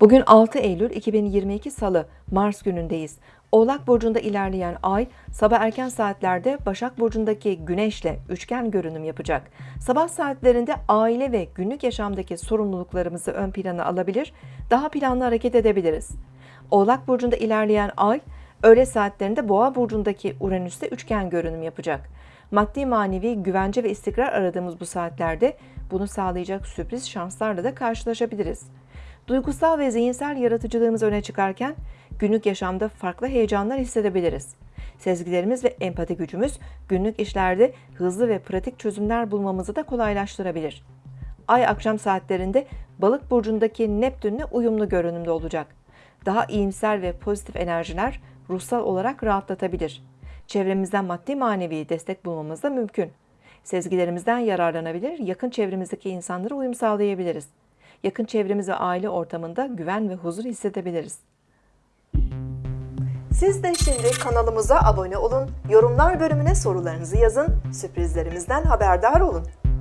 Bugün 6 Eylül 2022 Salı, Mars günündeyiz. Oğlak Burcu'nda ilerleyen ay, sabah erken saatlerde Başak Burcu'ndaki Güneş'le üçgen görünüm yapacak. Sabah saatlerinde aile ve günlük yaşamdaki sorumluluklarımızı ön plana alabilir, daha planlı hareket edebiliriz. Oğlak Burcu'nda ilerleyen ay, öğle saatlerinde Boğa Burcu'ndaki Uranüs'te üçgen görünüm yapacak. Maddi manevi güvence ve istikrar aradığımız bu saatlerde bunu sağlayacak sürpriz şanslarla da karşılaşabiliriz. Duygusal ve zihinsel yaratıcılığımız öne çıkarken günlük yaşamda farklı heyecanlar hissedebiliriz. Sezgilerimiz ve empati gücümüz günlük işlerde hızlı ve pratik çözümler bulmamızı da kolaylaştırabilir. Ay akşam saatlerinde Balık burcundaki Neptün'le uyumlu görünümde olacak. Daha iyimser ve pozitif enerjiler ruhsal olarak rahatlatabilir. Çevremizden maddi manevi destek bulmamız da mümkün. Sezgilerimizden yararlanabilir, yakın çevremizdeki insanlara uyum sağlayabiliriz. Yakın çevremiz ve aile ortamında güven ve huzur hissedebiliriz. Siz de şimdi kanalımıza abone olun, yorumlar bölümüne sorularınızı yazın, sürprizlerimizden haberdar olun.